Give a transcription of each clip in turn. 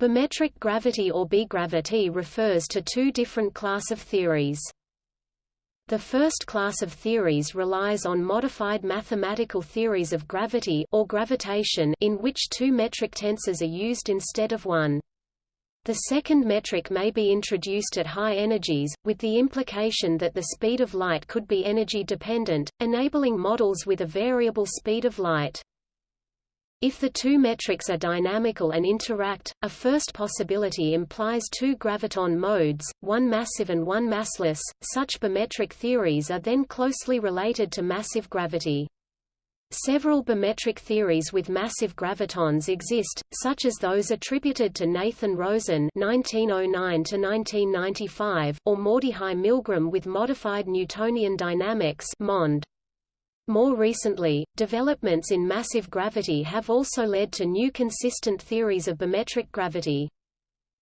Bimetric gravity or B-gravity refers to two different class of theories. The first class of theories relies on modified mathematical theories of gravity or gravitation in which two metric tensors are used instead of one. The second metric may be introduced at high energies, with the implication that the speed of light could be energy dependent, enabling models with a variable speed of light. If the two metrics are dynamical and interact, a first possibility implies two graviton modes, one massive and one massless. Such bimetric theories are then closely related to massive gravity. Several bimetric theories with massive gravitons exist, such as those attributed to Nathan Rosen (1909–1995) or Mordechai Milgrom with modified Newtonian dynamics (MOND). More recently, developments in massive gravity have also led to new consistent theories of bimetric gravity.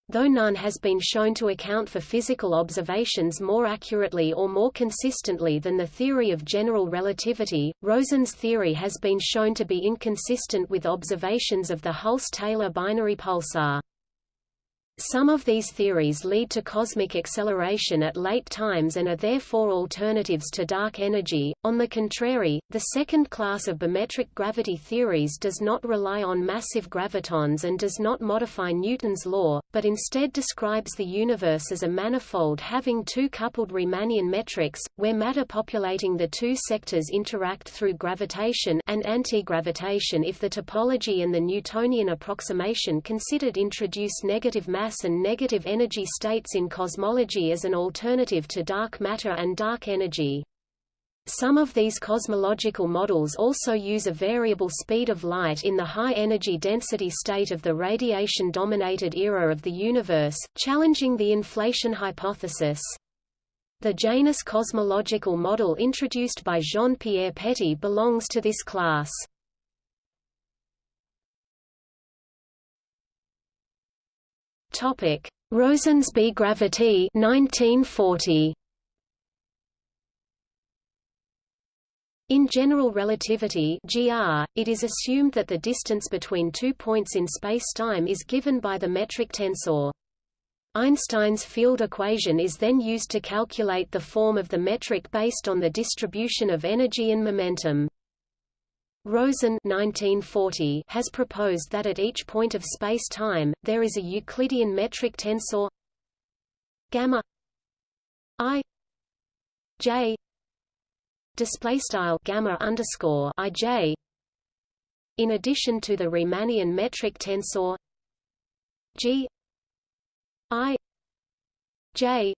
Though none has been shown to account for physical observations more accurately or more consistently than the theory of general relativity, Rosen's theory has been shown to be inconsistent with observations of the Hulse-Taylor binary pulsar. Some of these theories lead to cosmic acceleration at late times and are therefore alternatives to dark energy. On the contrary, the second class of bimetric gravity theories does not rely on massive gravitons and does not modify Newton's law, but instead describes the universe as a manifold having two coupled Riemannian metrics, where matter populating the two sectors interact through gravitation and anti-gravitation if the topology and the Newtonian approximation considered introduce negative matter mass and negative energy states in cosmology as an alternative to dark matter and dark energy. Some of these cosmological models also use a variable speed of light in the high-energy density state of the radiation-dominated era of the universe, challenging the inflation hypothesis. The Janus cosmological model introduced by Jean-Pierre Petit belongs to this class. Topic: Rosen's B-gravity 1940. In general relativity (GR), it is assumed that the distance between two points in spacetime is given by the metric tensor. Einstein's field equation is then used to calculate the form of the metric based on the distribution of energy and momentum. Rosen 1940 has proposed that at each point of space-time, there is a Euclidean metric tensor gamma i j display style gamma underscore i j. In addition to the Riemannian metric tensor g i j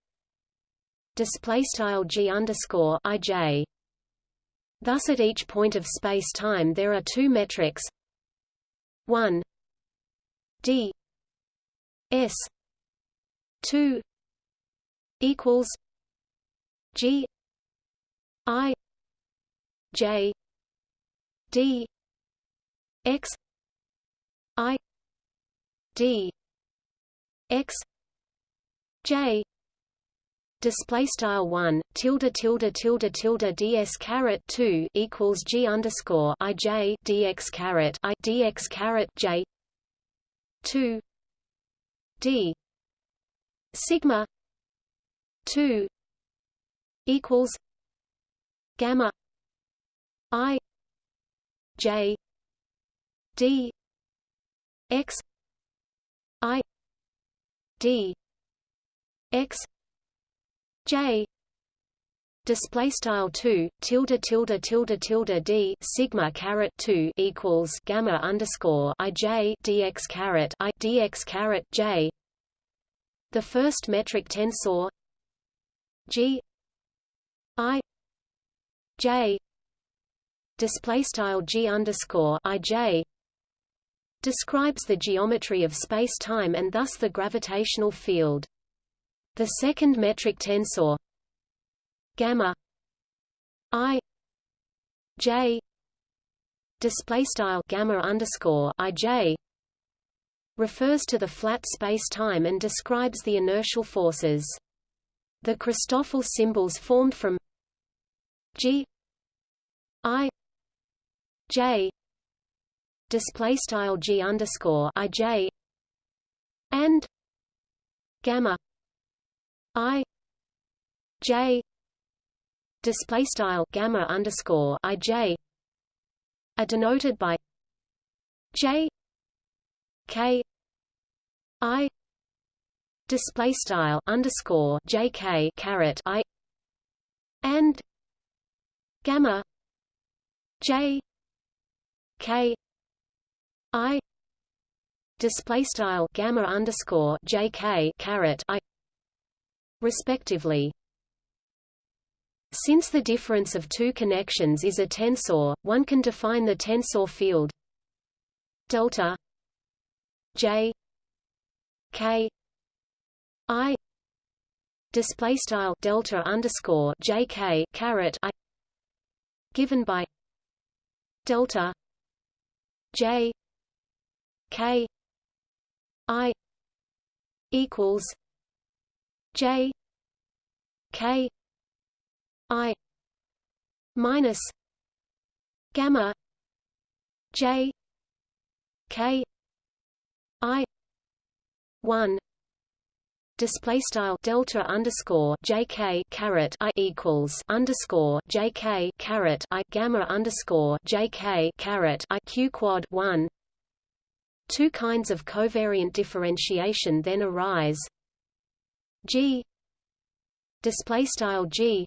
display style g underscore i j Thus at each point of space-time there are two metrics. 1 d. S. 2 equals g. I. J. D. X. I. D. X. J display style 1 tilde tilde tilde tilde ds caret 2 equals g underscore i j dx caret i dx caret j 2 d sigma 2 equals gamma i j d x i d x J. Display style 2 tilde tilde tilde tilde d sigma caret 2 equals gamma underscore i j dx caret i dx caret j. The first metric tensor g i j. Display style g underscore i j describes the geometry of space-time and thus the gravitational field the second metric tensor gamma i j display style gamma underscore i j refers to the flat space-time and describes the inertial forces. The Christoffel symbols formed from g i j display style g underscore i j and gamma i j display style gamma underscore i j are denoted by j k i display style underscore jk caret i and gamma j k i display style gamma underscore jk caret i respectively. Since the difference of two connections is a tensor one can define the tensor field. Delta j k i display style delta underscore jk caret i given by delta j k i equals j k i minus gamma j k i 1 display style delta underscore jk caret i equals underscore jk caret i gamma underscore jk caret i q quad one. Two kinds of covariant differentiation then arise. G. Display style G.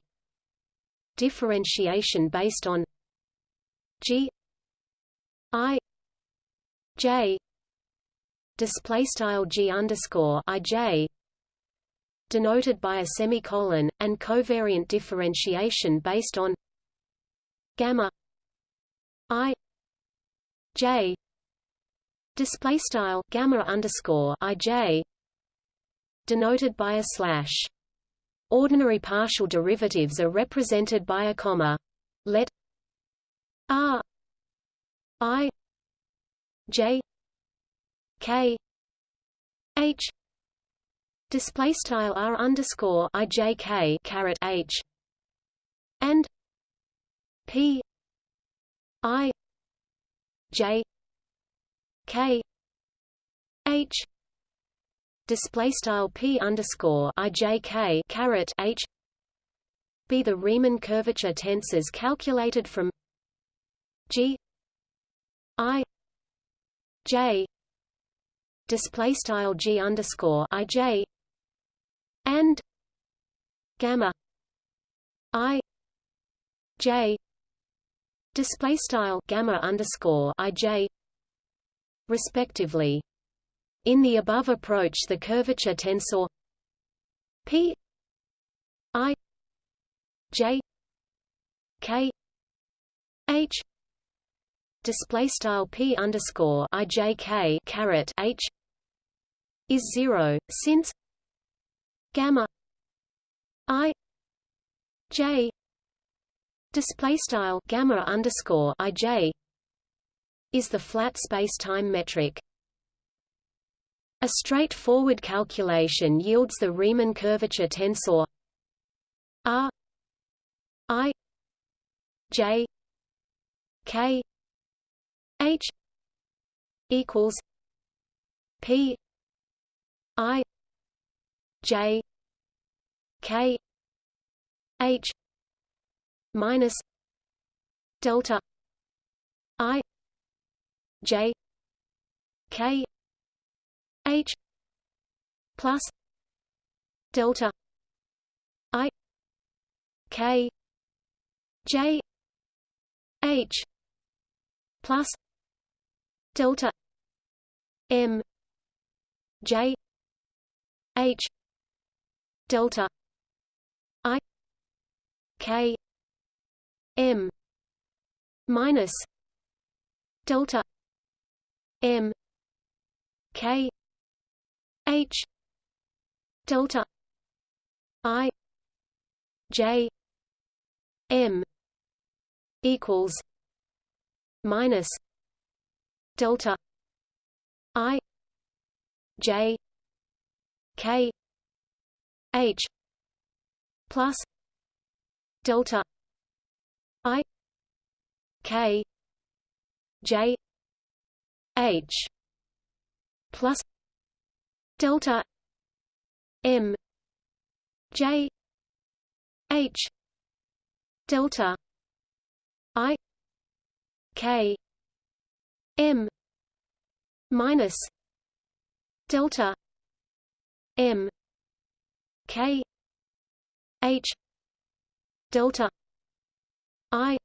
Differentiation based on G. I. J. Display style G underscore I J. Denoted by a semicolon, and covariant differentiation based on gamma i j. Display style gamma underscore i j denoted by a slash. Ordinary partial derivatives are represented by a comma. Let r i j k h display style r underscore i j k h and p i j k h display style p underscore i j k caret h. Be the Riemann curvature tensors calculated from g i j. Display style g underscore i j and gamma i j. Display style gamma underscore i j respectively in the above approach the curvature tensor p i j k h display style p underscore i j k caret h is zero since gamma i j display style gamma underscore i j is the flat space-time metric. A straightforward calculation yields the Riemann curvature tensor R I J K H equals P I J K H minus delta I J K H plus delta I K J H plus delta M J H delta i k m minus delta m k h delta i j m equals minus delta i j k H plus delta I K J H plus delta m j h delta i k m minus delta m k h delta i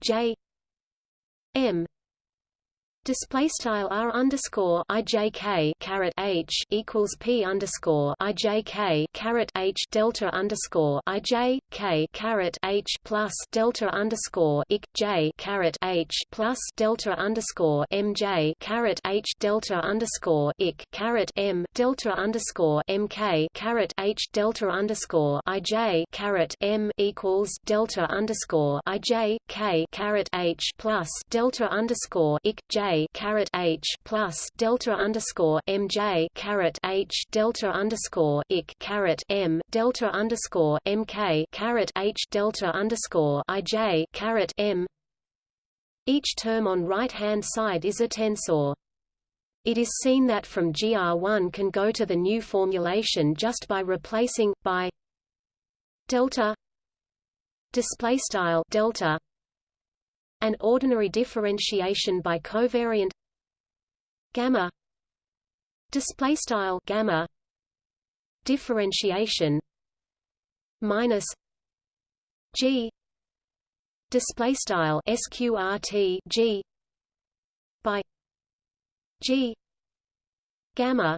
j m Display style r underscore ijk caret h equals p underscore ijk caret h delta underscore ij k caret h plus delta underscore ik j caret h plus delta underscore mj caret h delta underscore ik caret m delta underscore mk caret h delta underscore ij caret m equals delta underscore ij k caret h plus delta underscore ik j caret H plus delta underscore MJ caret H delta underscore ik caret M delta underscore MK caret H delta underscore IJ caret M each term on right hand side is a tensor. It is seen that from GR1 can go to the new formulation just by replacing by delta display style delta an ordinary differentiation by covariant gamma display style gamma differentiation minus g display style sqrt g by g gamma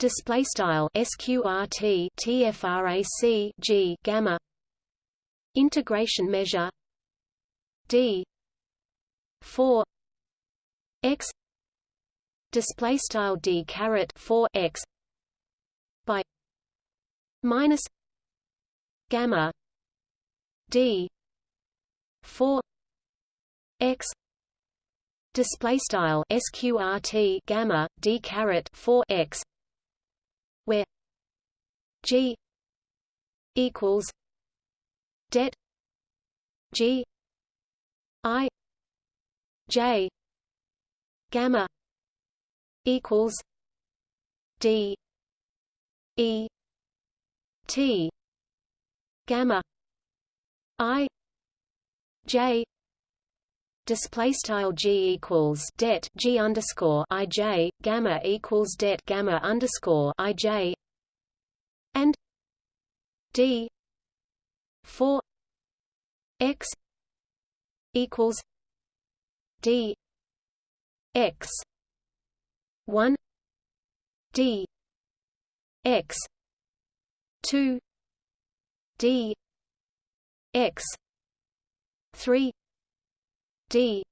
display style sqrt tfrac g gamma integration measure d. 4 x display style d caret 4 x by minus gamma d 4 x display style sqrt gamma d caret 4 x where g equals det g I J gamma equals D E T gamma I J display style g equals det g underscore i j gamma equals det gamma underscore i j and d 4 x equals D X one D X two D X three D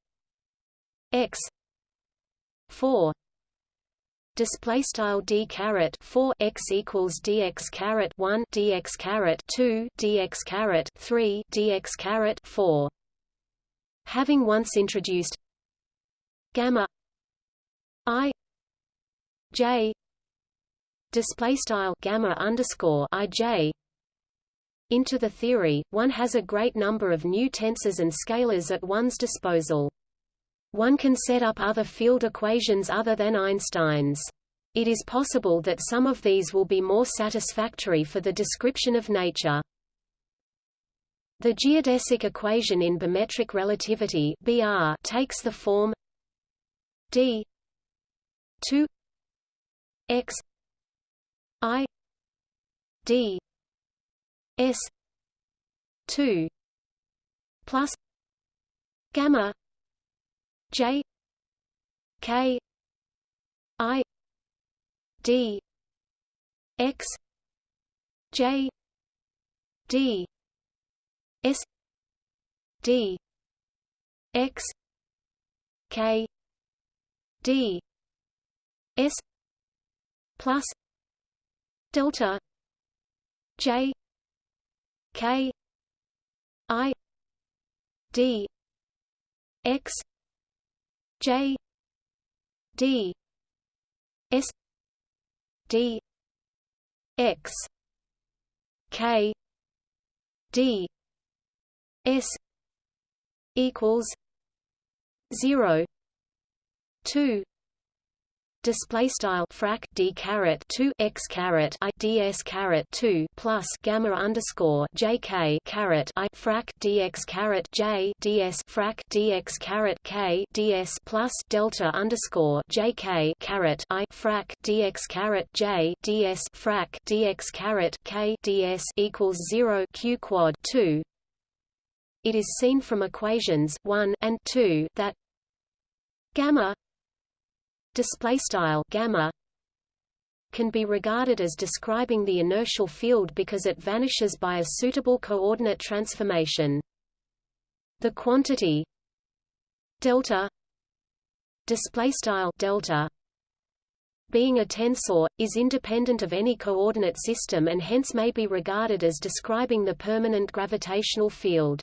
X four. Display style d caret 4 x equals dx caret 1 dx caret 2 dx caret 3 dx caret 4 Having once introduced gamma i j display style gamma underscore i j into the theory, one has a great number of new tensors and scalars at one's disposal. One can set up other field equations other than Einstein's. It is possible that some of these will be more satisfactory for the description of nature. The geodesic equation in bimetric relativity (BR) takes the form d 2 x i d s 2 plus gamma j k i d x j d S D X K D S plus delta J K I D X J D S D X K D S equals zero two display style frac d caret 2 x caret i ds caret 2 plus gamma underscore jk caret i frac dx caret j ds frac dx caret k ds plus delta underscore jk caret i frac dx caret j ds frac dx caret k ds equals 0 q quad 2 it is seen from equations 1 and 2 that gamma display style gamma can be regarded as describing the inertial field because it vanishes by a suitable coordinate transformation. The quantity delta display style delta being a tensor is independent of any coordinate system and hence may be regarded as describing the permanent gravitational field.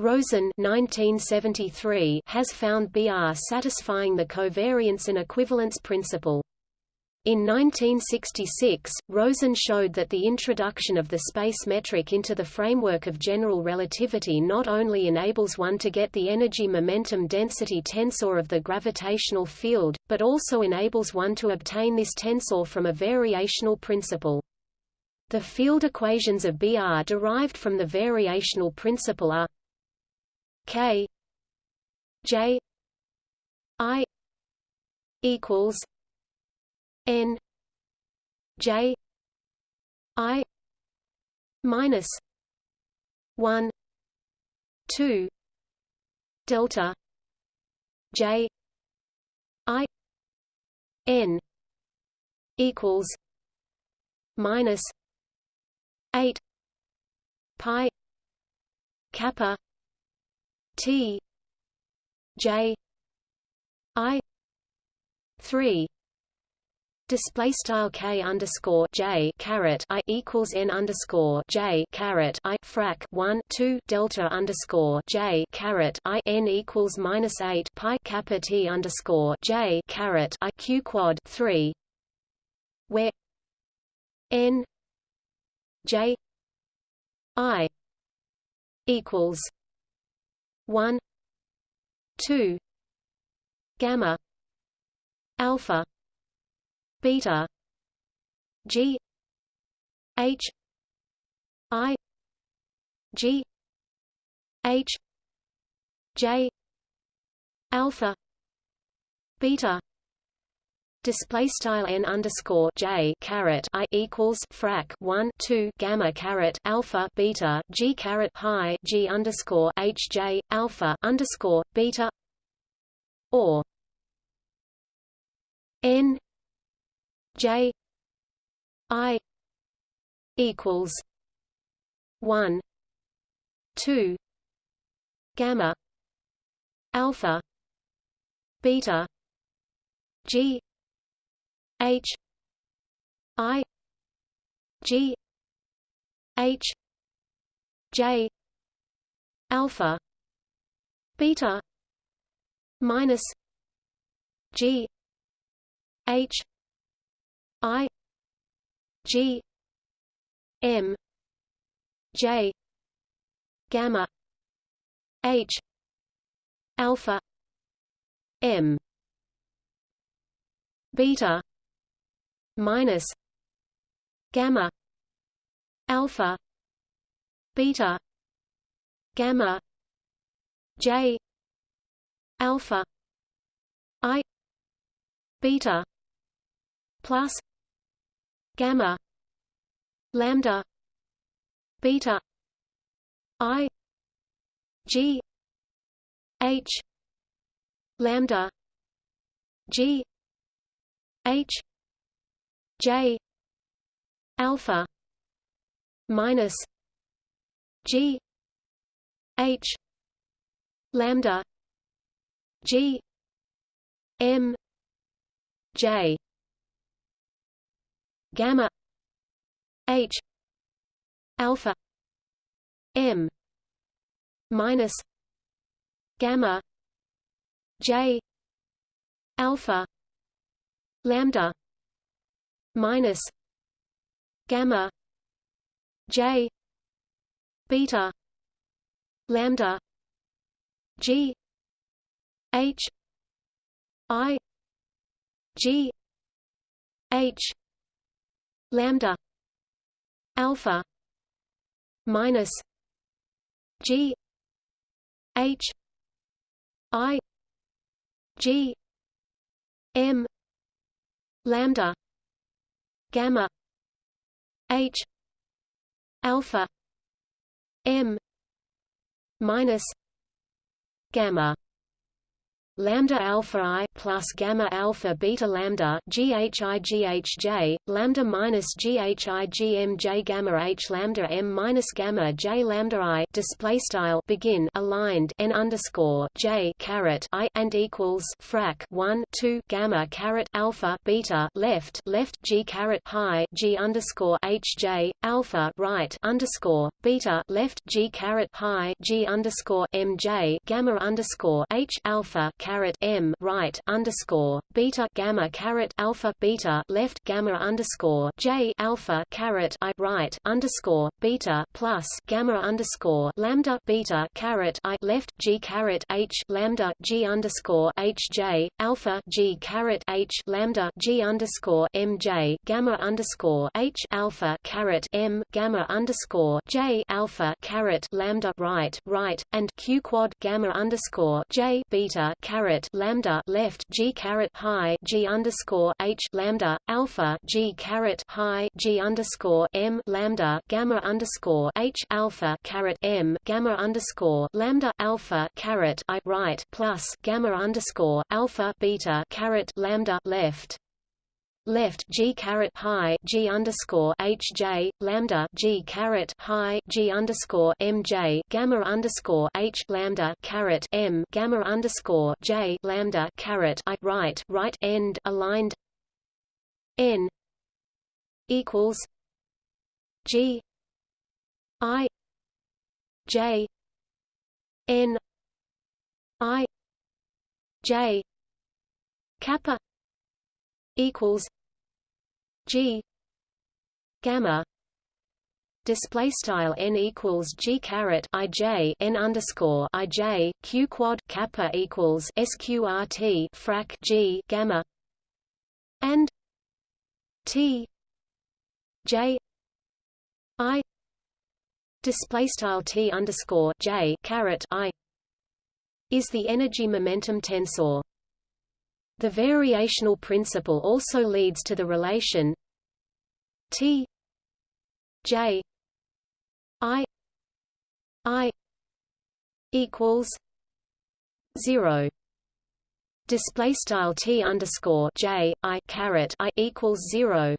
Rosen 1973 has found BR satisfying the covariance and equivalence principle. In 1966, Rosen showed that the introduction of the space metric into the framework of general relativity not only enables one to get the energy momentum density tensor of the gravitational field, but also enables one to obtain this tensor from a variational principle. The field equations of BR derived from the variational principle are K J I equals N J I minus one two delta J I N equals minus eight pi kappa T J I three Display style k underscore j caret i equals n underscore j caret i frac one two delta underscore j caret i n equals minus eight pi kappa t underscore j caret i q quad three, where n j i equals 1 2 gamma alpha beta g h i g h j alpha beta display style n underscore j caret i equals frac 1 2 gamma caret alpha beta g caret pi g underscore h j alpha underscore beta or n j i equals 1 2 gamma alpha beta g H I G H J alpha beta minus G H I G M J gamma H alpha M beta minus gamma alpha beta gamma j alpha i beta plus gamma lambda beta i g h lambda g h J alpha minus G H lambda G M J gamma H alpha M minus gamma J alpha lambda minus gamma j beta lambda g h i G H lambda alpha minus G H I G M lambda gamma H alpha M minus gamma lambda alpha i plus gamma alpha beta lambda ghighj lambda minus ghigmj gamma h lambda m minus gamma j lambda i display style begin aligned n underscore j caret i and equals frac 1 2 gamma caret alpha beta left left g caret high g underscore h j alpha right underscore beta left g caret high g underscore m j gamma underscore h alpha caret m right underscore beta gamma caret alpha beta left gamma underscore j alpha caret i right underscore beta plus gamma underscore lambda beta caret i left g caret h lambda g underscore h j alpha g caret h lambda g underscore m j gamma underscore h alpha caret m gamma underscore j alpha caret lambda right right and q quad gamma underscore j beta caret lambda left g caret high g underscore h lambda alpha g caret high g underscore m lambda gamma underscore h alpha caret m gamma underscore lambda alpha caret i right plus gamma underscore alpha beta caret lambda left left g caret high g underscore h j lambda g caret high g underscore m j gamma underscore h lambda caret m gamma underscore j lambda caret i right right end aligned n equals g i j n i j kappa equals G gamma display style n equals g caret i j n underscore i j q quad kappa equals sqrt frac g gamma and t j i display style t underscore j caret i is the energy momentum tensor the variational principle also leads to the relation T J I I equals zero. Display style T underscore J I caret I equals zero.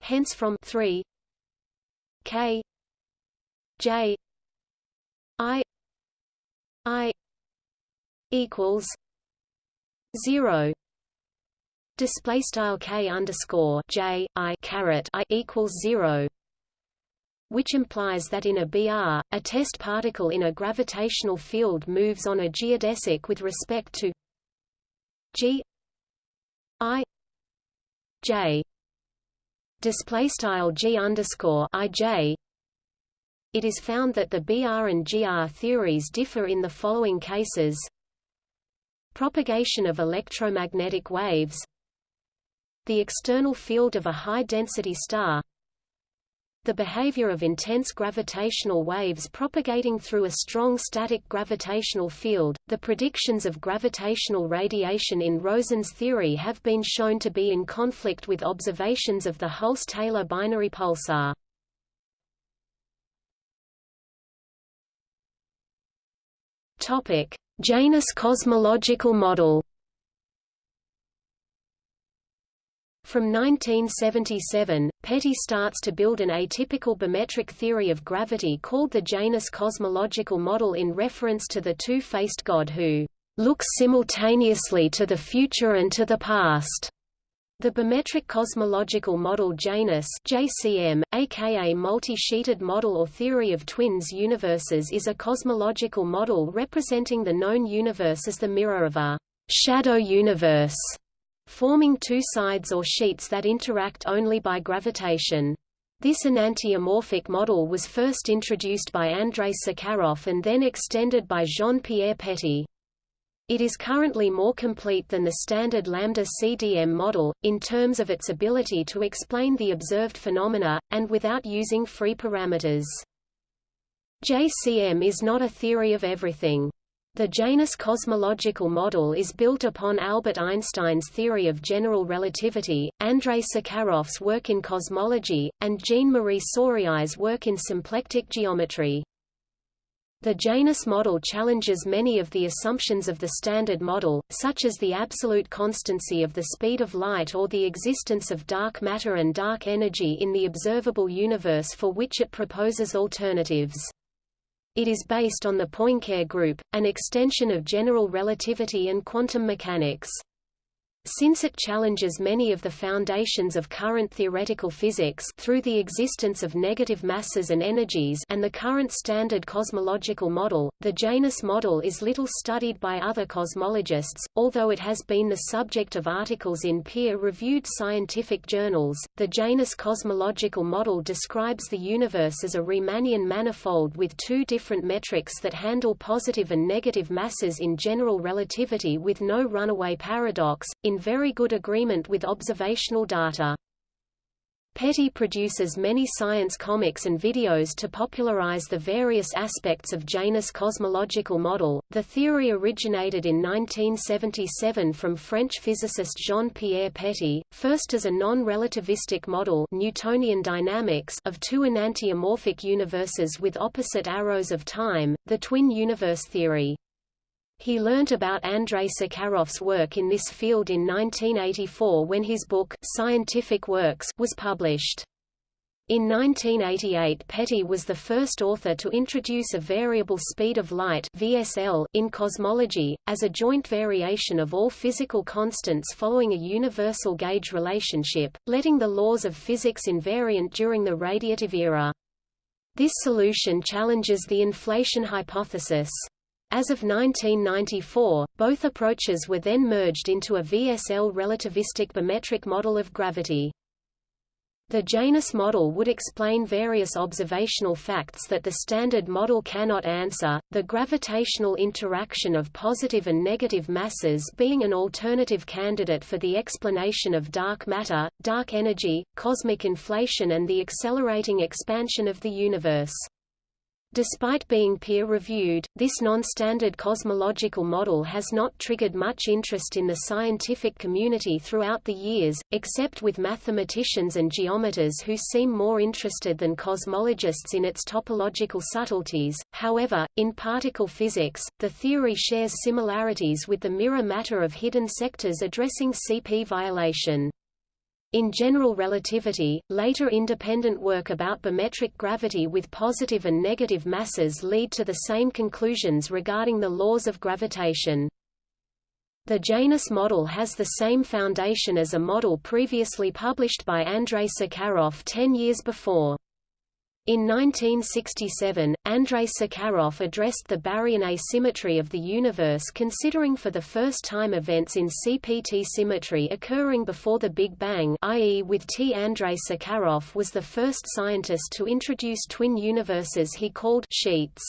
Hence from three K J I I equals zero. Display style k underscore j i caret i equals zero. Which implies that in a BR, a test particle in a gravitational field moves on a geodesic with respect to g i j. Display style g underscore i j. It is found that the BR and GR theories differ in the following cases: Propagation of electromagnetic waves The external field of a high-density star the behavior of intense gravitational waves propagating through a strong static gravitational field. The predictions of gravitational radiation in Rosen's theory have been shown to be in conflict with observations of the Hulse-Taylor binary pulsar. Topic: Janus cosmological model From 1977, Petit starts to build an atypical bimetric theory of gravity called the Janus cosmological model in reference to the two-faced God who looks simultaneously to the future and to the past. The bimetric cosmological model Janus JCM, aka multi-sheeted model or theory of twins universes is a cosmological model representing the known universe as the mirror of a shadow universe, forming two sides or sheets that interact only by gravitation. This enantiomorphic model was first introduced by Andrei Sakharov and then extended by Jean-Pierre Petit. It is currently more complete than the standard lambda CDM model, in terms of its ability to explain the observed phenomena, and without using free parameters. JCM is not a theory of everything. The Janus cosmological model is built upon Albert Einstein's theory of general relativity, Andrei Sakharov's work in cosmology, and Jean-Marie Souriau's work in symplectic geometry. The Janus model challenges many of the assumptions of the Standard Model, such as the absolute constancy of the speed of light or the existence of dark matter and dark energy in the observable universe for which it proposes alternatives. It is based on the Poincare group, an extension of general relativity and quantum mechanics. Since it challenges many of the foundations of current theoretical physics through the existence of negative masses and energies and the current standard cosmological model, the Janus model is little studied by other cosmologists, although it has been the subject of articles in peer-reviewed scientific journals. The Janus cosmological model describes the universe as a Riemannian manifold with two different metrics that handle positive and negative masses in general relativity with no runaway paradox, in very good agreement with observational data. Petit produces many science comics and videos to popularize the various aspects of Janus cosmological model. The theory originated in 1977 from French physicist Jean-Pierre Petit, first as a non-relativistic model Newtonian dynamics of two enantiomorphic universes with opposite arrows of time, the twin universe theory. He learnt about Andrei Sakharov's work in this field in 1984 when his book, Scientific Works, was published. In 1988 Petit was the first author to introduce a variable speed of light VSL in cosmology, as a joint variation of all physical constants following a universal gauge relationship, letting the laws of physics invariant during the radiative era. This solution challenges the inflation hypothesis. As of 1994, both approaches were then merged into a VSL relativistic bimetric model of gravity. The Janus model would explain various observational facts that the Standard Model cannot answer, the gravitational interaction of positive and negative masses being an alternative candidate for the explanation of dark matter, dark energy, cosmic inflation and the accelerating expansion of the universe. Despite being peer-reviewed, this non-standard cosmological model has not triggered much interest in the scientific community throughout the years, except with mathematicians and geometers who seem more interested than cosmologists in its topological subtleties. However, in particle physics, the theory shares similarities with the mirror matter of hidden sectors addressing CP violation. In general relativity, later independent work about bimetric gravity with positive and negative masses lead to the same conclusions regarding the laws of gravitation. The Janus model has the same foundation as a model previously published by Andrei Sakharov ten years before. In 1967, Andrei Sakharov addressed the baryon asymmetry of the universe considering for the first time events in CPT symmetry occurring before the Big Bang i.e. with T. Andrei Sakharov was the first scientist to introduce twin universes he called sheets.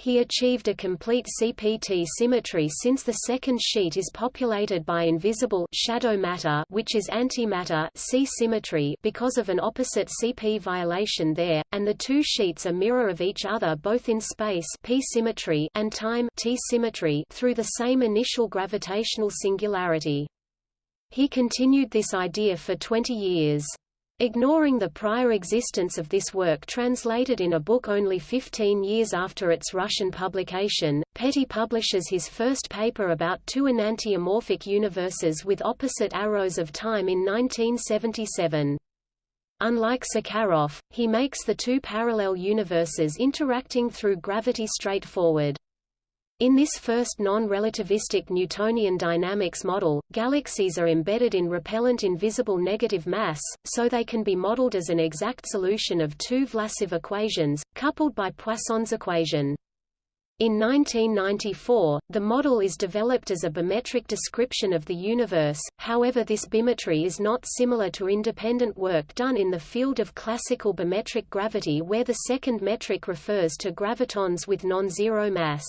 He achieved a complete CPT symmetry since the second sheet is populated by invisible shadow matter which is antimatter C symmetry because of an opposite CP violation there, and the two sheets are mirror of each other both in space P symmetry and time T symmetry through the same initial gravitational singularity. He continued this idea for 20 years. Ignoring the prior existence of this work translated in a book only 15 years after its Russian publication, Petit publishes his first paper about two enantiomorphic universes with opposite arrows of time in 1977. Unlike Sakharov, he makes the two parallel universes interacting through gravity straightforward. In this first non-relativistic Newtonian dynamics model, galaxies are embedded in repellent invisible negative mass, so they can be modeled as an exact solution of two Vlasov equations, coupled by Poisson's equation. In 1994, the model is developed as a bimetric description of the universe, however this bimetry is not similar to independent work done in the field of classical bimetric gravity where the second metric refers to gravitons with non-zero mass.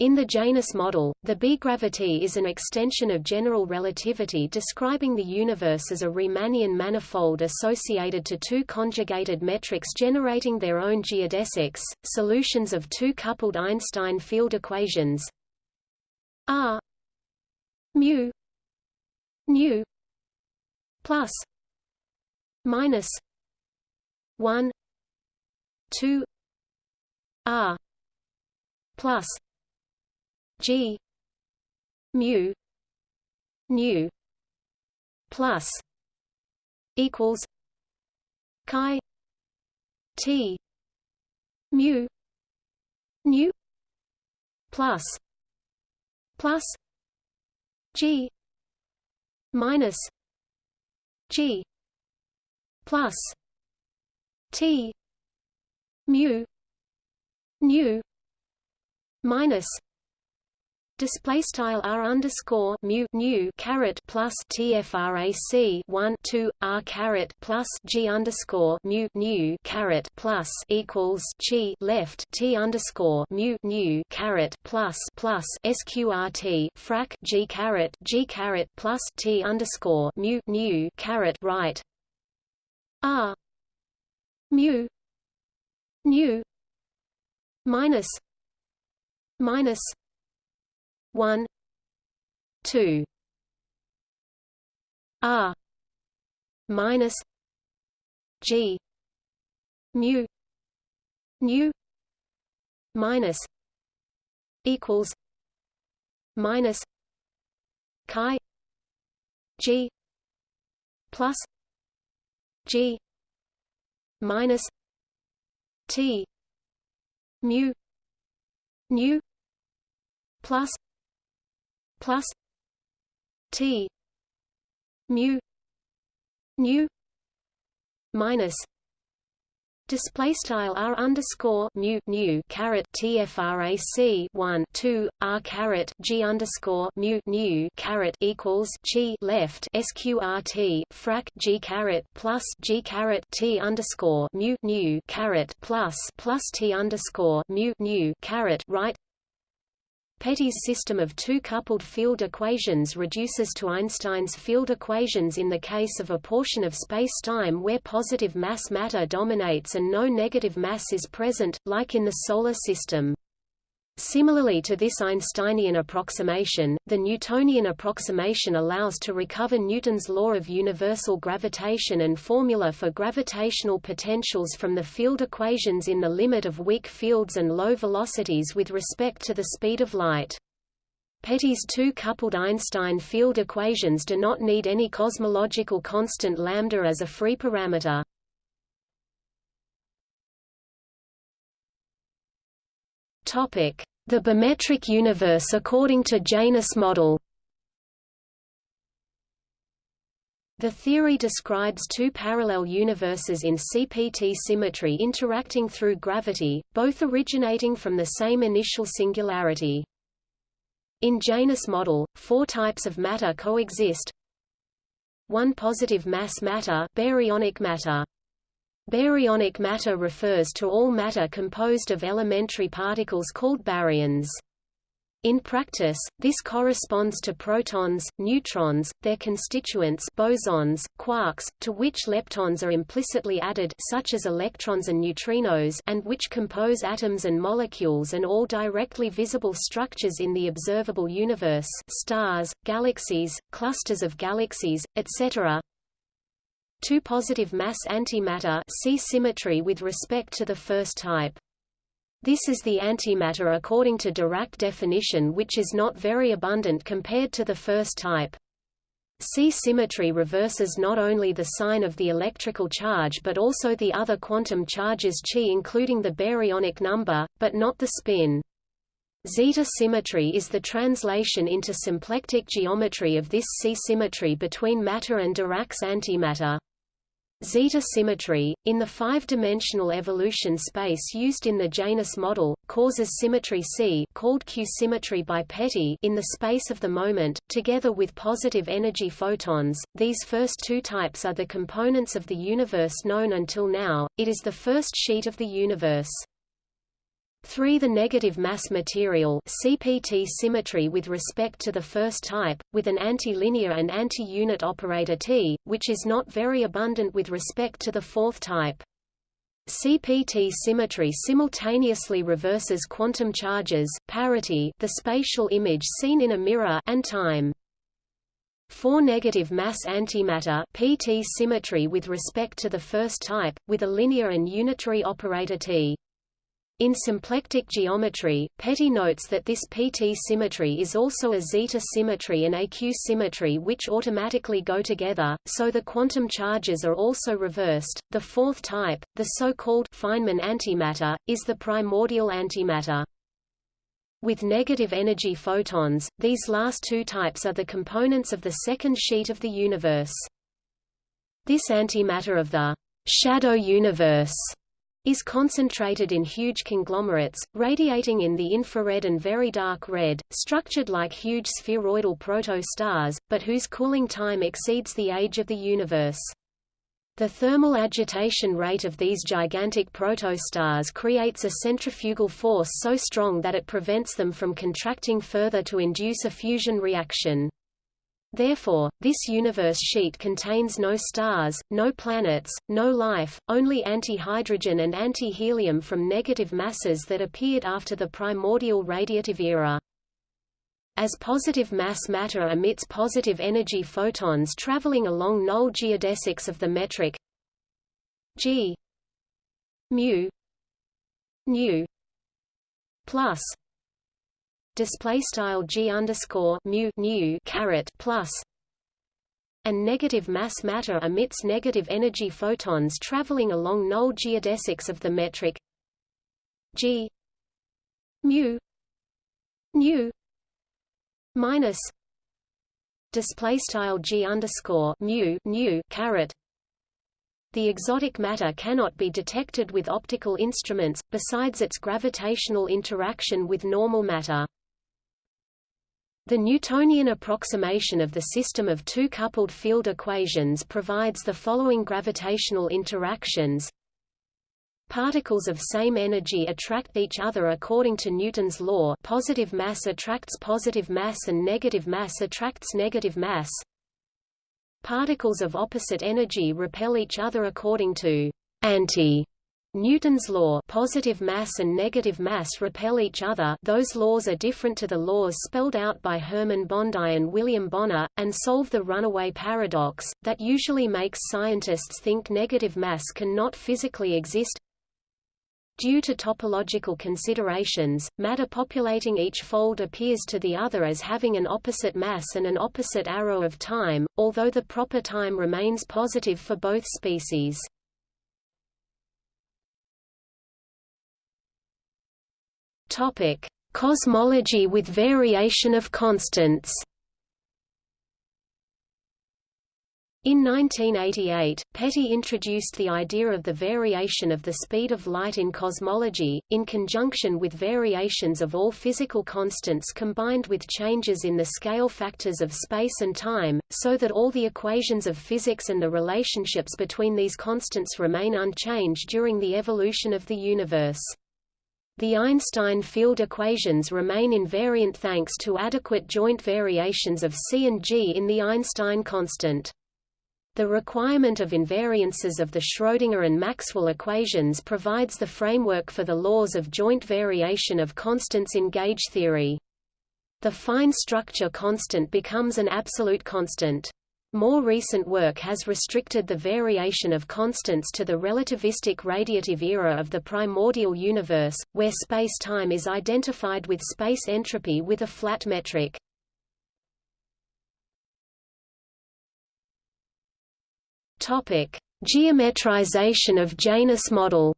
In the Janus model, the B-gravity is an extension of general relativity describing the universe as a Riemannian manifold associated to two conjugated metrics generating their own geodesics, solutions of two coupled Einstein field equations. R mu nu plus minus 1 2 R plus G. Mu. Nu. Plus. Equals. Chi. T. Mu. Nu. Plus. Plus. G. Minus. G. Plus. T. Mu. Nu. Minus Display style r underscore mu nu caret plus tfrac one two r caret plus g underscore mu nu caret plus equals chi left t underscore mu nu caret plus plus sqrt frac g caret g caret plus t underscore mu nu caret right. R mu nu minus minus 1 2 r. Minus g. Mu. Nu. Minus equals minus chi g plus g minus t mu nu plus plus T mu nu minus Display style r underscore mu nu caret tfrac one two r caret g underscore mu nu caret equals chi left sqrt frac g caret plus g caret t underscore mu nu caret plus plus t underscore mu nu caret right Petit's system of two coupled field equations reduces to Einstein's field equations in the case of a portion of spacetime where positive mass matter dominates and no negative mass is present, like in the Solar System. Similarly to this Einsteinian approximation, the Newtonian approximation allows to recover Newton's law of universal gravitation and formula for gravitational potentials from the field equations in the limit of weak fields and low velocities with respect to the speed of light. Petit's two coupled Einstein field equations do not need any cosmological constant lambda as a free parameter. The bimetric universe according to Janus model The theory describes two parallel universes in CPT symmetry interacting through gravity, both originating from the same initial singularity. In Janus model, four types of matter coexist. One positive mass matter, baryonic matter. Baryonic matter refers to all matter composed of elementary particles called baryons. In practice, this corresponds to protons, neutrons, their constituents bosons, quarks, to which leptons are implicitly added such as electrons and neutrinos and which compose atoms and molecules and all directly visible structures in the observable universe stars, galaxies, clusters of galaxies, etc. Two positive mass antimatter see symmetry with respect to the first type. This is the antimatter according to Dirac definition which is not very abundant compared to the first type. C symmetry reverses not only the sign of the electrical charge but also the other quantum charges chi including the baryonic number, but not the spin. Zeta symmetry is the translation into symplectic geometry of this C symmetry between matter and Dirac's antimatter. Zeta symmetry, in the five-dimensional evolution space used in the Janus model, causes symmetry C called Q symmetry by Petit in the space of the moment, together with positive energy photons. These first two types are the components of the universe known until now, it is the first sheet of the universe. 3 the negative mass material CPT symmetry with respect to the first type, with an anti-linear and anti-unit operator T, which is not very abundant with respect to the fourth type. CPT symmetry simultaneously reverses quantum charges parity the spatial image seen in a mirror and time. 4 negative mass antimatter PT symmetry with respect to the first type, with a linear and unitary operator T. In symplectic geometry, Petit notes that this PT symmetry is also a zeta symmetry and AQ symmetry which automatically go together, so the quantum charges are also reversed. The fourth type, the so-called Feynman antimatter, is the primordial antimatter. With negative energy photons, these last two types are the components of the second sheet of the universe. This antimatter of the shadow universe is concentrated in huge conglomerates, radiating in the infrared and very dark red, structured like huge spheroidal proto-stars, but whose cooling time exceeds the age of the universe. The thermal agitation rate of these gigantic protostars creates a centrifugal force so strong that it prevents them from contracting further to induce a fusion reaction. Therefore, this universe sheet contains no stars, no planets, no life, only anti-hydrogen and anti-helium from negative masses that appeared after the primordial radiative era. As positive mass matter emits positive energy photons traveling along null geodesics of the metric g mu nu plus display style g underscore mu nu caret plus and negative mass matter emits negative energy photons traveling along null geodesics of the metric g mu nu minus display style g underscore mu nu caret the exotic matter cannot be detected with optical instruments, besides its gravitational interaction with normal matter. The Newtonian approximation of the system of two coupled field equations provides the following gravitational interactions. Particles of same energy attract each other according to Newton's law positive mass attracts positive mass and negative mass attracts negative mass. Particles of opposite energy repel each other according to anti Newton's law positive mass and negative mass repel each other those laws are different to the laws spelled out by Hermann Bondi and William Bonnor, and solve the runaway paradox, that usually makes scientists think negative mass can not physically exist. Due to topological considerations, matter populating each fold appears to the other as having an opposite mass and an opposite arrow of time, although the proper time remains positive for both species. Topic: Cosmology with variation of constants. In 1988, Petit introduced the idea of the variation of the speed of light in cosmology, in conjunction with variations of all physical constants combined with changes in the scale factors of space and time, so that all the equations of physics and the relationships between these constants remain unchanged during the evolution of the universe. The Einstein field equations remain invariant thanks to adequate joint variations of C and G in the Einstein constant. The requirement of invariances of the Schrödinger and Maxwell equations provides the framework for the laws of joint variation of constants in gauge theory. The fine structure constant becomes an absolute constant. More recent work has restricted the variation of constants to the relativistic radiative era of the primordial universe, where space-time is identified with space entropy with a flat metric. Geometrization of Janus model.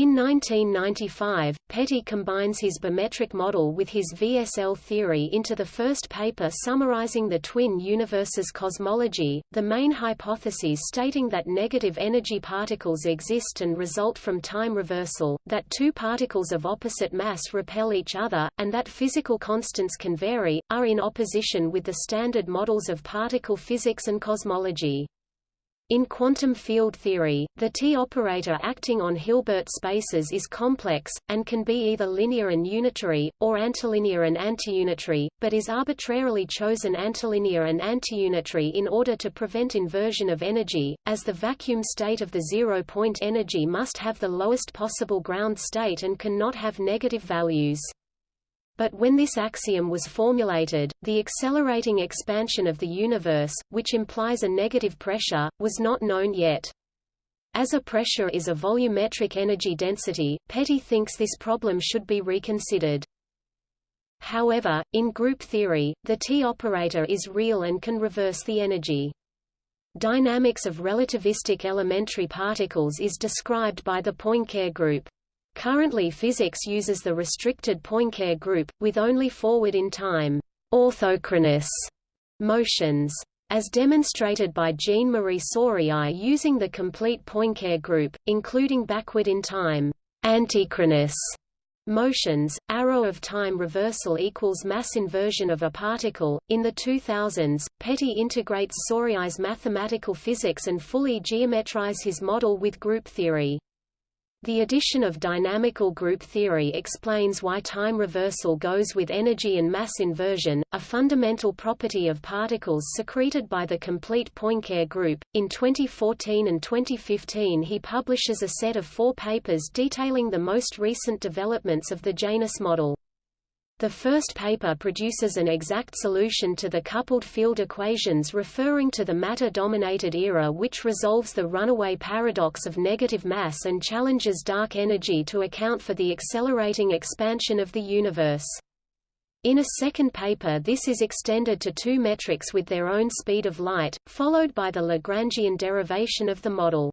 In 1995, Petit combines his bimetric model with his VSL theory into the first paper summarizing the twin universes cosmology, the main hypotheses stating that negative energy particles exist and result from time reversal, that two particles of opposite mass repel each other, and that physical constants can vary, are in opposition with the standard models of particle physics and cosmology. In quantum field theory, the T-operator acting on Hilbert spaces is complex, and can be either linear and unitary, or antilinear and antiunitary, but is arbitrarily chosen antilinear and antiunitary in order to prevent inversion of energy, as the vacuum state of the zero-point energy must have the lowest possible ground state and cannot have negative values. But when this axiom was formulated, the accelerating expansion of the universe, which implies a negative pressure, was not known yet. As a pressure is a volumetric energy density, Petit thinks this problem should be reconsidered. However, in group theory, the T-operator is real and can reverse the energy. Dynamics of relativistic elementary particles is described by the Poincare group. Currently physics uses the restricted Poincare group, with only forward-in-time orthochronous motions. As demonstrated by Jean-Marie Souriau using the complete Poincare group, including backward-in-time antichronous motions, arrow of time reversal equals mass inversion of a particle. In the 2000s, Petit integrates Souriau's mathematical physics and fully geometrizes his model with group theory. The addition of dynamical group theory explains why time reversal goes with energy and mass inversion, a fundamental property of particles secreted by the complete Poincare group. In 2014 and 2015, he publishes a set of four papers detailing the most recent developments of the Janus model. The first paper produces an exact solution to the coupled field equations referring to the matter-dominated era which resolves the runaway paradox of negative mass and challenges dark energy to account for the accelerating expansion of the universe. In a second paper this is extended to two metrics with their own speed of light, followed by the Lagrangian derivation of the model.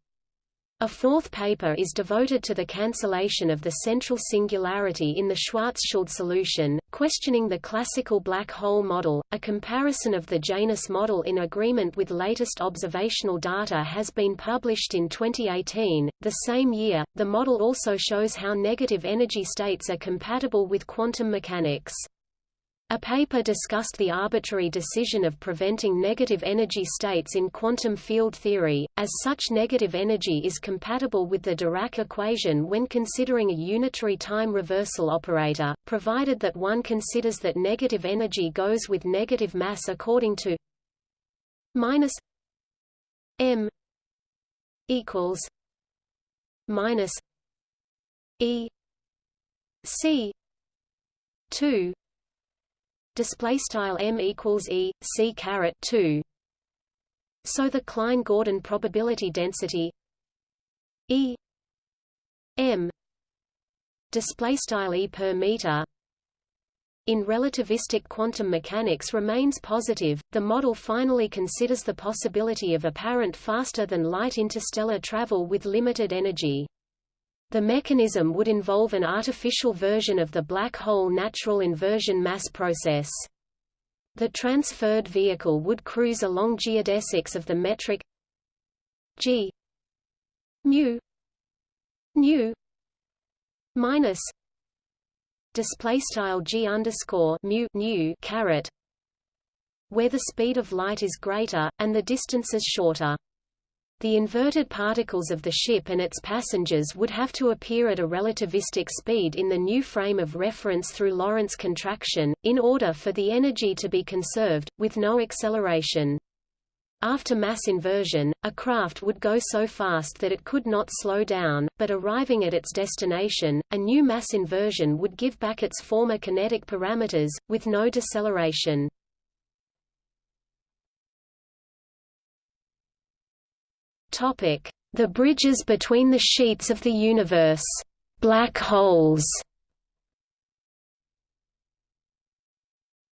A fourth paper is devoted to the cancellation of the central singularity in the Schwarzschild solution, questioning the classical black hole model. A comparison of the Janus model in agreement with latest observational data has been published in 2018. The same year, the model also shows how negative energy states are compatible with quantum mechanics. A paper discussed the arbitrary decision of preventing negative energy states in quantum field theory, as such negative energy is compatible with the Dirac equation when considering a unitary time reversal operator, provided that one considers that negative energy goes with negative mass according to minus m equals minus e c 2 display style m equals e c caret 2 so the klein gordon probability density e m display style e per meter in relativistic quantum mechanics remains positive, the model finally considers the possibility of apparent faster-than-light interstellar travel with limited energy. The mechanism would involve an artificial version of the black hole natural inversion mass process. The transferred vehicle would cruise along geodesics of the metric g mu nu minus display style g underscore mu nu caret where the speed of light is greater and the distances shorter. The inverted particles of the ship and its passengers would have to appear at a relativistic speed in the new frame of reference through Lorentz contraction, in order for the energy to be conserved, with no acceleration. After mass inversion, a craft would go so fast that it could not slow down, but arriving at its destination, a new mass inversion would give back its former kinetic parameters, with no deceleration. Topic: The bridges between the sheets of the universe. Black holes.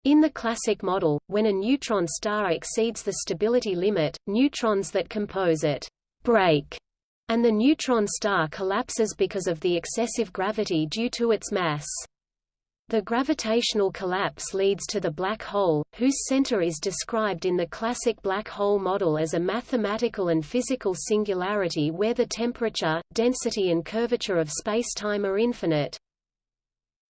In the classic model, when a neutron star exceeds the stability limit, neutrons that compose it break, and the neutron star collapses because of the excessive gravity due to its mass. The gravitational collapse leads to the black hole, whose center is described in the classic black hole model as a mathematical and physical singularity where the temperature, density and curvature of spacetime are infinite.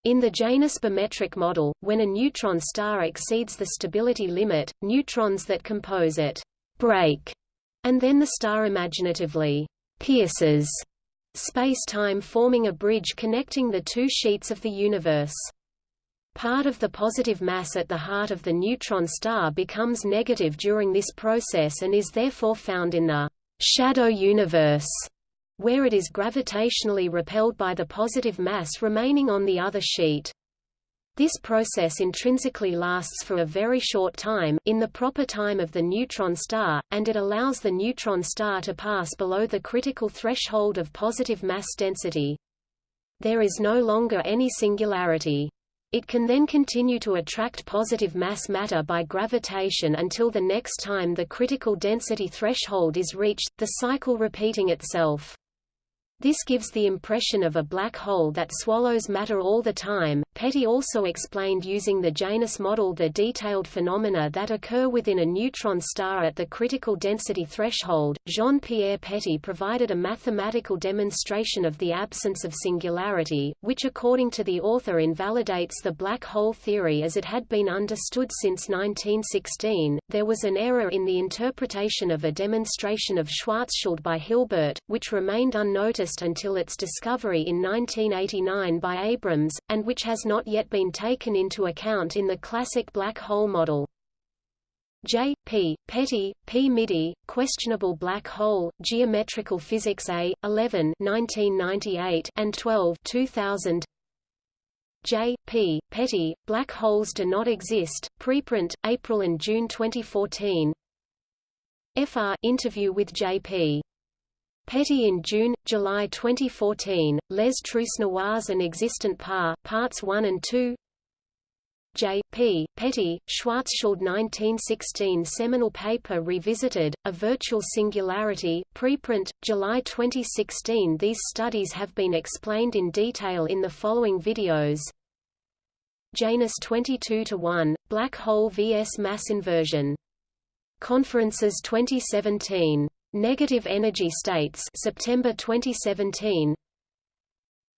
In the Janus bimetric model, when a neutron star exceeds the stability limit, neutrons that compose it break And then the star imaginatively pierces space-time forming a bridge connecting the two sheets of the universe. Part of the positive mass at the heart of the neutron star becomes negative during this process and is therefore found in the shadow universe, where it is gravitationally repelled by the positive mass remaining on the other sheet. This process intrinsically lasts for a very short time, in the proper time of the neutron star, and it allows the neutron star to pass below the critical threshold of positive mass density. There is no longer any singularity. It can then continue to attract positive mass matter by gravitation until the next time the critical density threshold is reached, the cycle repeating itself. This gives the impression of a black hole that swallows matter all the time. Petit also explained using the Janus model the detailed phenomena that occur within a neutron star at the critical density threshold. Jean-Pierre Petit provided a mathematical demonstration of the absence of singularity, which according to the author invalidates the black hole theory as it had been understood since 1916. There was an error in the interpretation of a demonstration of Schwarzschild by Hilbert, which remained unnoticed until its discovery in 1989 by Abrams, and which has not yet been taken into account in the classic black hole model. J. P. Petit, P. Midy, Questionable Black Hole, Geometrical Physics A. 11 1998 and 12 2000 J. P. Petit, Black Holes Do Not Exist, preprint, April and June 2014 FR interview with J. Petit in June, July 2014, Les Trous Noirs and Existent Par, Parts 1 and 2 J. P. Petit, Schwarzschild 1916 seminal paper revisited, A Virtual Singularity, preprint, July 2016 These studies have been explained in detail in the following videos Janus 22-1, Black Hole vs Mass Inversion. Conferences 2017 Negative energy states September 2017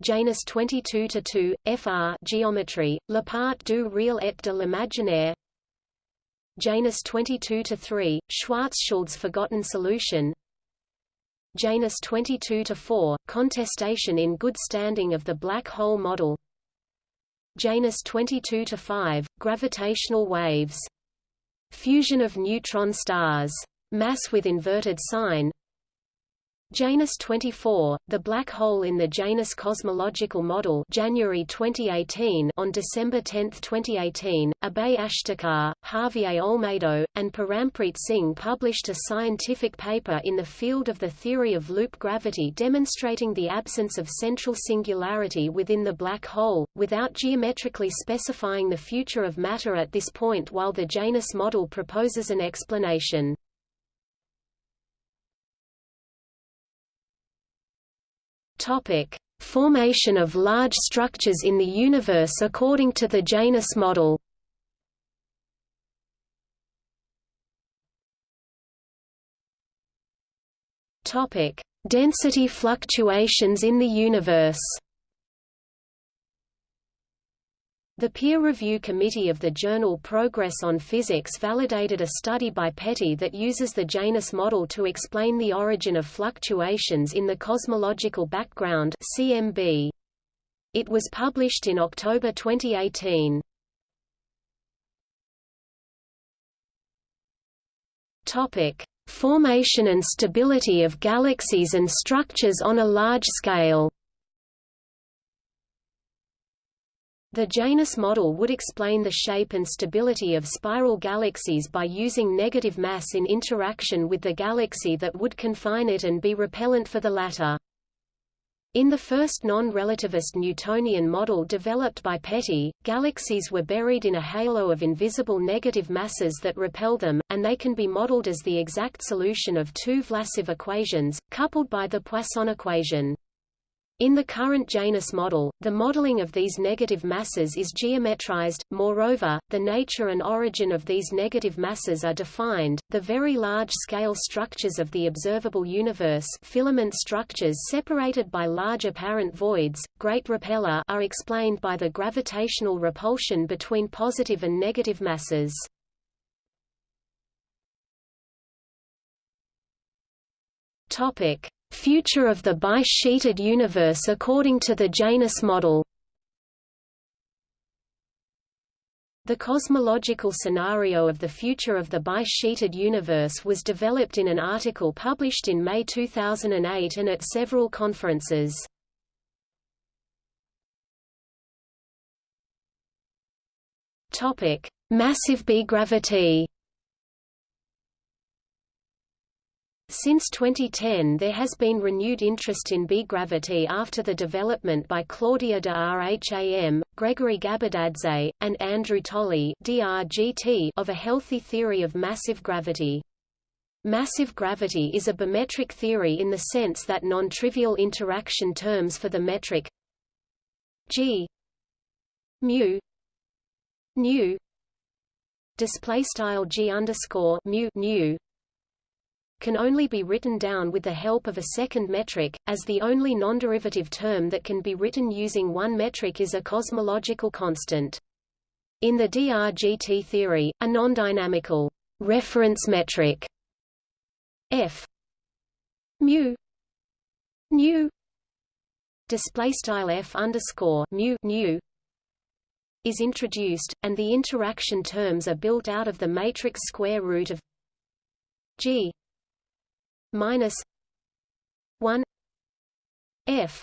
Janus 22-2, Fr Geometry, La part du réel et de l'imaginaire. Janus 22-3, Schwarzschild's Forgotten Solution. Janus 22-4, Contestation in Good Standing of the Black Hole Model. Janus 22-5, Gravitational Waves. Fusion of neutron stars Mass with inverted sign Janus 24, the black hole in the Janus cosmological model January 2018 on December 10, 2018, Abhay Ashtekar, Javier Olmedo, and Parampreet Singh published a scientific paper in the field of the theory of loop gravity demonstrating the absence of central singularity within the black hole, without geometrically specifying the future of matter at this point while the Janus model proposes an explanation. Topic: Formation of large structures in the universe according to the Janus model. Topic: Density fluctuations in the universe. The peer review committee of the journal Progress on Physics validated a study by Petit that uses the Janus model to explain the origin of fluctuations in the cosmological background CMB. It was published in October 2018. Topic: Formation and stability of galaxies and structures on a large scale. The Janus model would explain the shape and stability of spiral galaxies by using negative mass in interaction with the galaxy that would confine it and be repellent for the latter. In the first non-relativist Newtonian model developed by Petit, galaxies were buried in a halo of invisible negative masses that repel them, and they can be modeled as the exact solution of two Vlasov equations, coupled by the Poisson equation. In the current Janus model, the modeling of these negative masses is geometrized. Moreover, the nature and origin of these negative masses are defined. The very large-scale structures of the observable universe, filament structures separated by large apparent voids, great repeller, are explained by the gravitational repulsion between positive and negative masses. Topic: Future of the bi-sheeted universe according to the Janus model. The cosmological scenario of the future of the bi-sheeted universe was developed in an article published in May 2008 and at several conferences. Topic: Massive B gravity. Since 2010 there has been renewed interest in B-gravity after the development by Claudia de Rham, Gregory Gabadadze, and Andrew Tolley of a healthy theory of massive gravity. Massive gravity is a bimetric theory in the sense that non-trivial interaction terms for the metric g mu nu display style g underscore mu nu can only be written down with the help of a second metric, as the only non-derivative term that can be written using one metric is a cosmological constant. In the DRGT theory, a non-dynamical reference metric f mu nu display style f underscore mu nu is introduced, and the interaction terms are built out of the matrix square root of g minus one F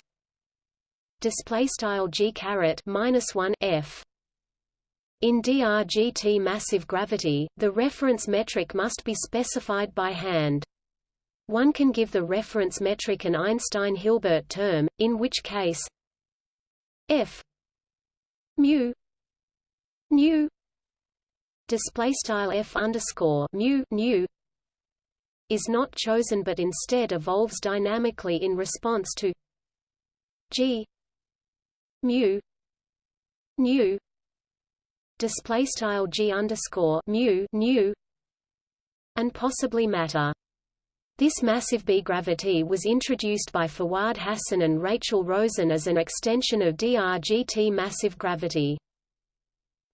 display style G caret minus one F in DRGT massive gravity, the reference metric must be specified by hand. One can give the reference metric an Einstein-Hilbert term, in which case f mu nu display style f underscore mu nu is not chosen but instead evolves dynamically in response to g mu nu display style g underscore mu nu and possibly matter. This massive B gravity was introduced by Fawad Hassan and Rachel Rosen as an extension of DRGT massive gravity.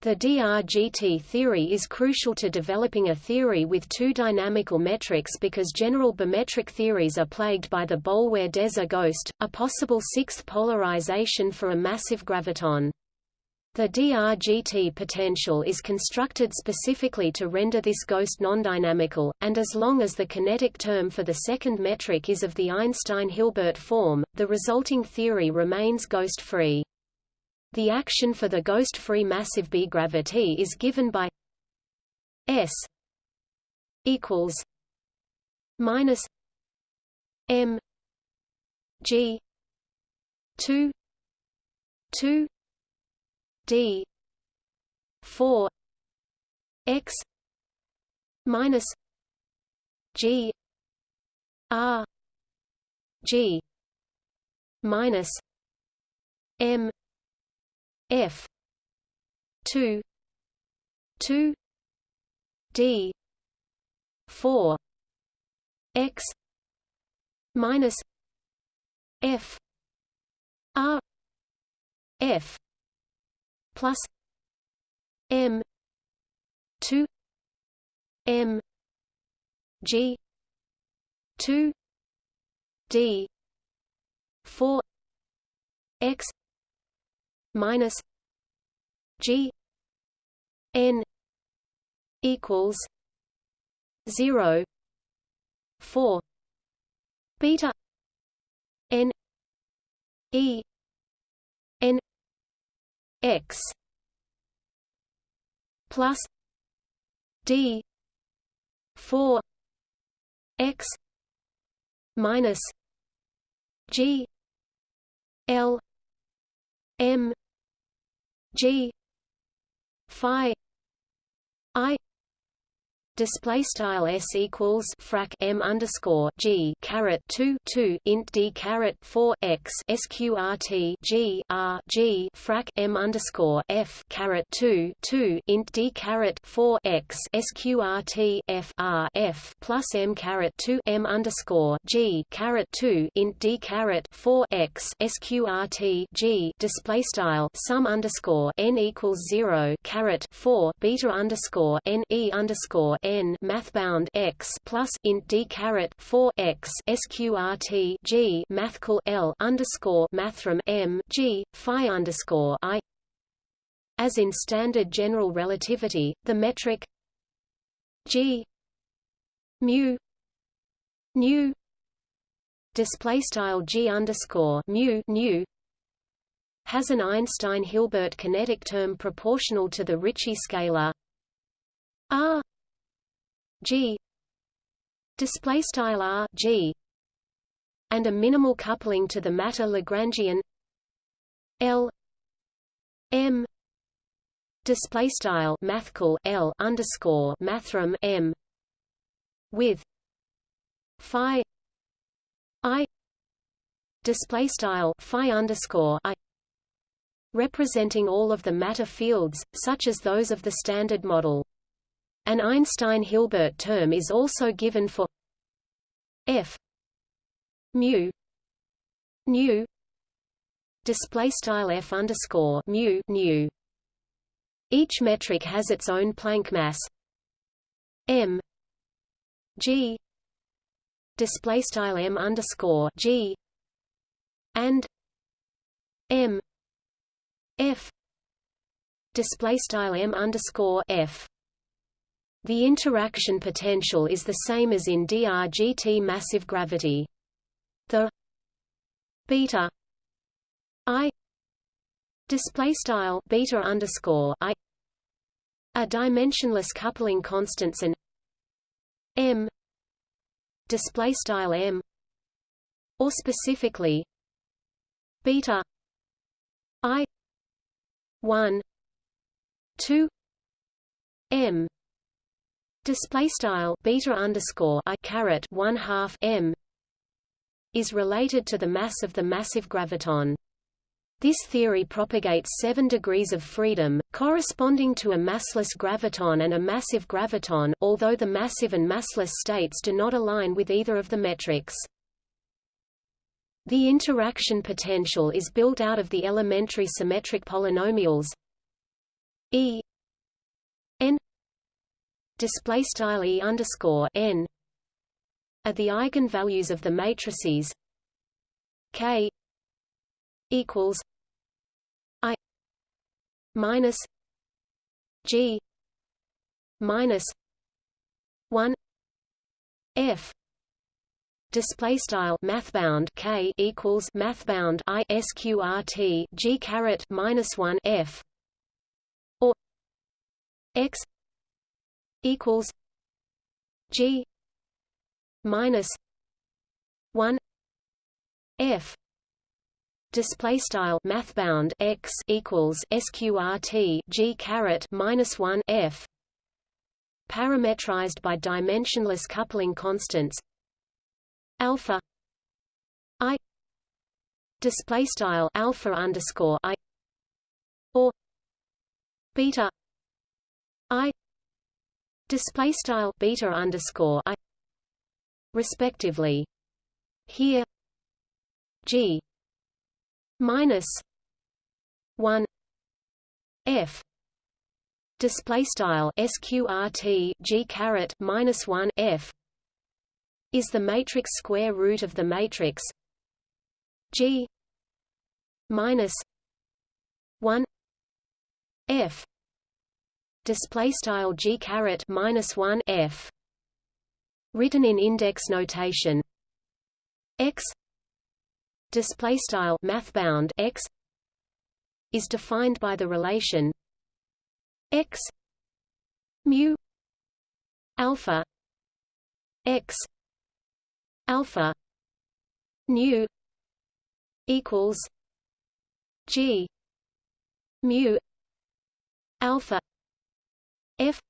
The DRGT theory is crucial to developing a theory with two dynamical metrics because general bimetric theories are plagued by the Boulware-Deser ghost, a possible sixth polarization for a massive graviton. The DRGT potential is constructed specifically to render this ghost non-dynamical, and as long as the kinetic term for the second metric is of the Einstein-Hilbert form, the resulting theory remains ghost-free. The action for the ghost-free massive B gravity is given by S equals minus M G two two D four X minus G R G minus M F. two. two. D. four. X. minus F. R. F. plus M. two. M. G. two. D. four. X minus G N equals zero four beta N E N X plus D four X minus G L M G Phi display style s equals frac m underscore g caret 2 2 int d caret 4 x sqrt g r g frac m underscore f caret 2 2 int d caret 4 x sqrt f r f plus m caret 2 m underscore g caret 2 int d caret 4 x sqrt g display style sum underscore n equals 0 caret 4 beta underscore n e underscore n mathbound x plus int d caret 4 x sqrt g mathcal l underscore mathrm m g phi underscore i. As in standard general relativity, the metric g mu nu display style g underscore mu nu has an Einstein-Hilbert kinetic term proportional to the Ricci scalar r g. Display style r g. And a minimal coupling to the matter Lagrangian L M. Display style mathcal L underscore mathrm M with phi I. Display style phi underscore I. Representing all of the matter fields, such as those of the Standard Model. An Einstein-Hilbert term is also given for f mu nu display style f underscore mu nu. Each metric has its own Planck mass m g display style m underscore g and m f display style m underscore f. The interaction potential is the same as in DRGT massive gravity. The beta i display style beta underscore i are dimensionless coupling constants and m display style m or specifically beta i 1 2 m display style beta underscore i caret 1 half m is related to the mass of the massive graviton this theory propagates seven degrees of freedom, corresponding to a massless graviton and a massive graviton, although the massive and massless states do not align with either of the metrics. The interaction potential is built out of the elementary symmetric polynomials E display style E underscore n are the eigenvalues of the matrices K equals I minus G minus one F. Display style mathbound K equals mathbound I sqrt G caret minus one F. Or X equals G minus one F display style mathbound x equals sqrt g caret minus 1 f parametrized by dimensionless coupling constants alpha i display style alpha underscore i or beta i display style beta underscore i respectively. Here g minus 1 f display style sqrt g caret minus 1 f is the matrix square root of the matrix g minus 1 f display style g caret minus 1 f. Written in index notation. X. Display style mathbound x. Is defined by the relation x. Mu. Alpha x. Alpha nu equals g mu alpha f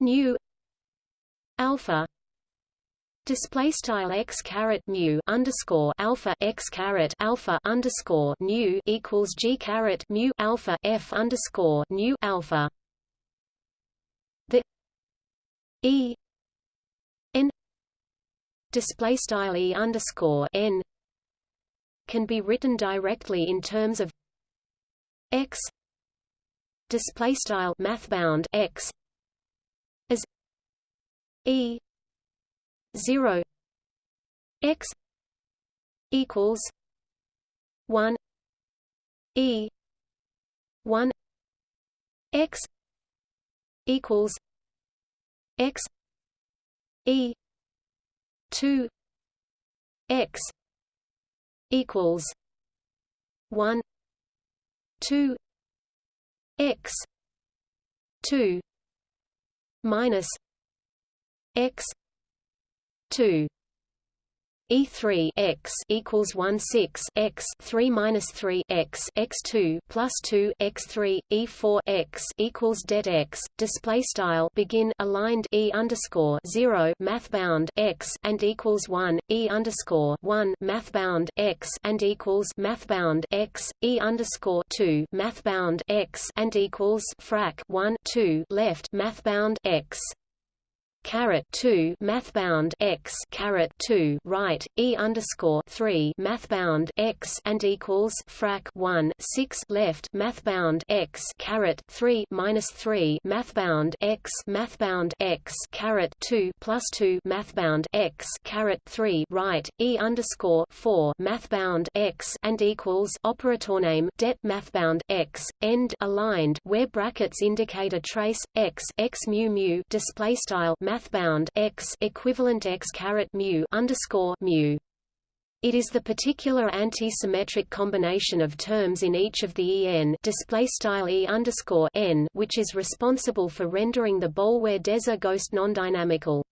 nu alpha Display style x caret mu underscore alpha x caret alpha underscore nu equals g caret mu alpha f underscore nu alpha. The e n display style e underscore n can be written directly in terms of x display style mathbound x as E zero x equals one E one x equals x E two x equals one two x two minus x two E3 x equals 1 6 x 3 minus 3 x x 2 plus 2 x 3 E4 x equals det x. Display style begin aligned e underscore 0 math bound x and equals 1 e underscore 1 math bound x and equals math bound x. E underscore 2 math bound x and equals frac 1 2 left math bound x caret 2 mathbound x caret 2 right e underscore 3 mathbound x and equals frac 1 6 left mathbound x caret 3 minus 3 mathbound x mathbound x caret 2 plus 2 mathbound x caret 3 right e underscore 4 mathbound x and equals operator name det mathbound x end aligned where brackets indicate a trace x x mu mu display style mathbound x equivalent x caret mu underscore mu. It is the particular anti-symmetric combination of terms in each of the en display style e underscore n which is responsible for rendering the Boulware-Deser ghost nondynamical.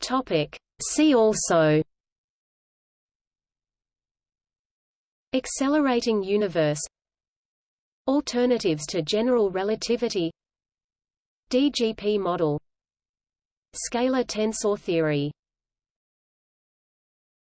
Topic. See also. Accelerating universe Alternatives to general relativity. DGP model. Scalar tensor theory